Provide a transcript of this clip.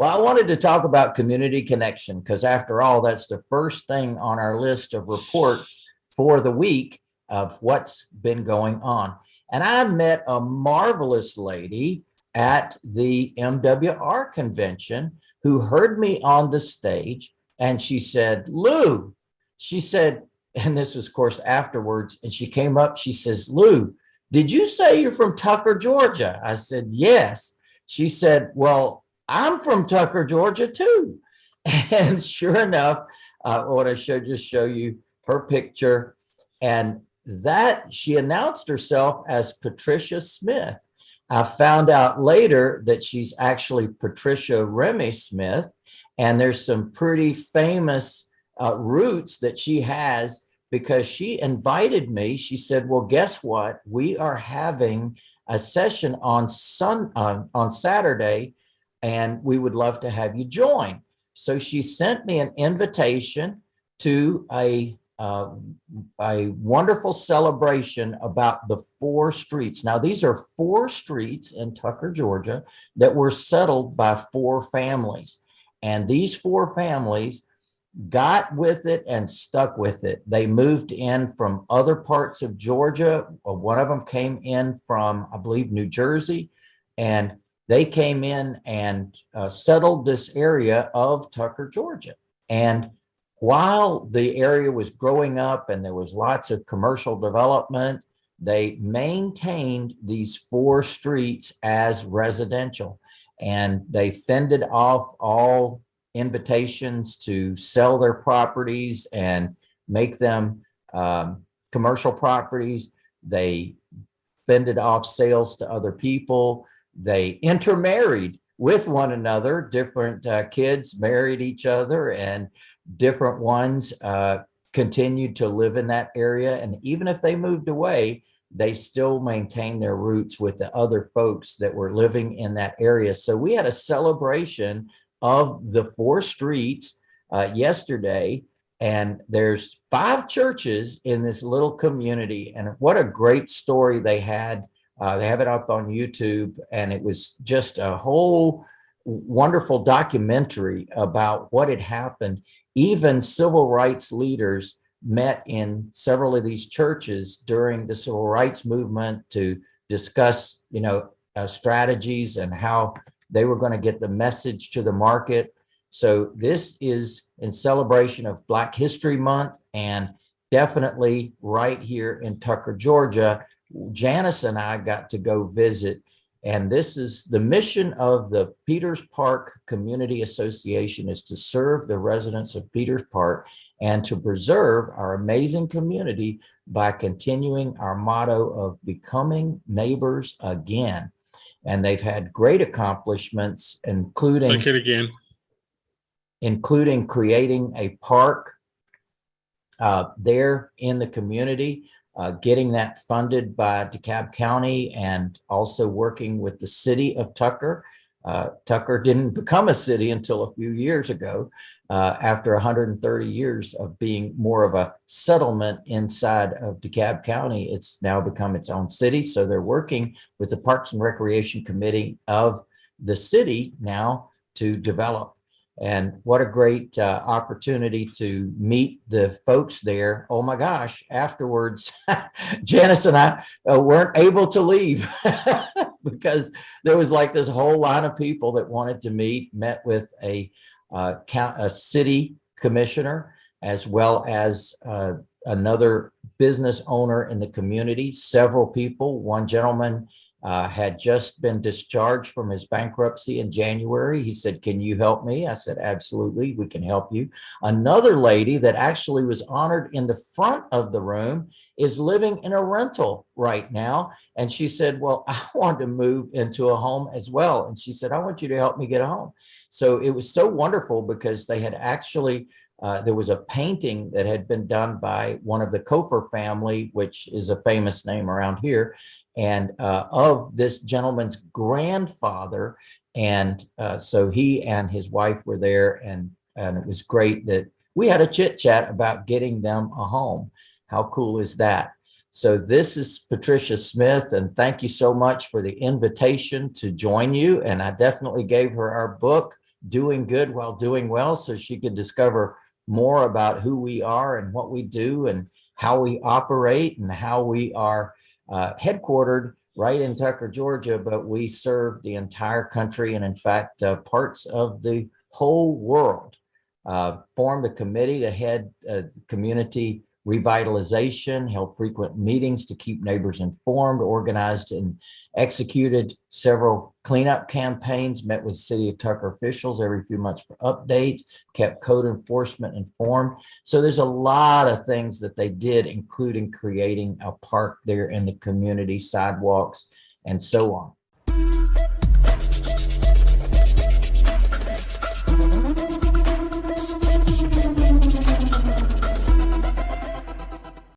Well, I wanted to talk about community connection because after all, that's the first thing on our list of reports for the week of what's been going on. And I met a marvelous lady at the MWR convention who heard me on the stage and she said, Lou, she said, and this was of course afterwards, and she came up, she says, Lou, did you say you're from Tucker, Georgia? I said, yes. She said, well, I'm from Tucker, Georgia too. And sure enough, uh, I want to show, just show you her picture. And that she announced herself as Patricia Smith. I found out later that she's actually Patricia Remy Smith, and there's some pretty famous uh, roots that she has because she invited me. She said, well, guess what? We are having a session on sun uh, on Saturday, and we would love to have you join. So she sent me an invitation to a uh, a wonderful celebration about the four streets. Now, these are four streets in Tucker, Georgia that were settled by four families. And these four families got with it and stuck with it. They moved in from other parts of Georgia. One of them came in from, I believe, New Jersey, and they came in and uh, settled this area of Tucker, Georgia. And while the area was growing up and there was lots of commercial development, they maintained these four streets as residential and they fended off all invitations to sell their properties and make them um, commercial properties. They fended off sales to other people. They intermarried with one another. Different uh, kids married each other and different ones uh, continued to live in that area. And even if they moved away, they still maintain their roots with the other folks that were living in that area. So we had a celebration of the four streets uh, yesterday, and there's five churches in this little community. And what a great story they had. Uh, they have it up on YouTube, and it was just a whole wonderful documentary about what had happened even civil rights leaders met in several of these churches during the civil rights movement to discuss, you know, uh, strategies and how they were going to get the message to the market. So this is in celebration of Black History Month and definitely right here in Tucker, Georgia. Janice and I got to go visit and this is the mission of the Peters Park Community Association is to serve the residents of Peters Park and to preserve our amazing community by continuing our motto of becoming neighbors again. And they've had great accomplishments, including Like it again. including creating a park uh, there in the community uh, getting that funded by DeKalb County and also working with the city of Tucker. Uh, Tucker didn't become a city until a few years ago, uh, after 130 years of being more of a settlement inside of DeKalb County. It's now become its own city. So they're working with the Parks and Recreation Committee of the city now to develop and what a great uh, opportunity to meet the folks there. Oh my gosh, afterwards, Janice and I uh, weren't able to leave because there was like this whole line of people that wanted to meet, met with a, uh, count, a city commissioner, as well as uh, another business owner in the community, several people, one gentleman uh, had just been discharged from his bankruptcy in January. He said, can you help me? I said, absolutely, we can help you. Another lady that actually was honored in the front of the room is living in a rental right now. And she said, well, I want to move into a home as well. And she said, I want you to help me get a home. So it was so wonderful because they had actually uh, there was a painting that had been done by one of the Cofer family, which is a famous name around here and uh, of this gentleman's grandfather. And uh, so he and his wife were there and, and it was great that we had a chit chat about getting them a home. How cool is that? So this is Patricia Smith and thank you so much for the invitation to join you. And I definitely gave her our book, doing good while doing well so she could discover more about who we are and what we do and how we operate and how we are uh, headquartered right in Tucker, Georgia, but we serve the entire country and in fact, uh, parts of the whole world. Uh, formed a committee to head uh, community revitalization, held frequent meetings to keep neighbors informed, organized and executed several cleanup campaigns, met with city of Tucker officials every few months for updates, kept code enforcement informed. So there's a lot of things that they did, including creating a park there in the community, sidewalks, and so on.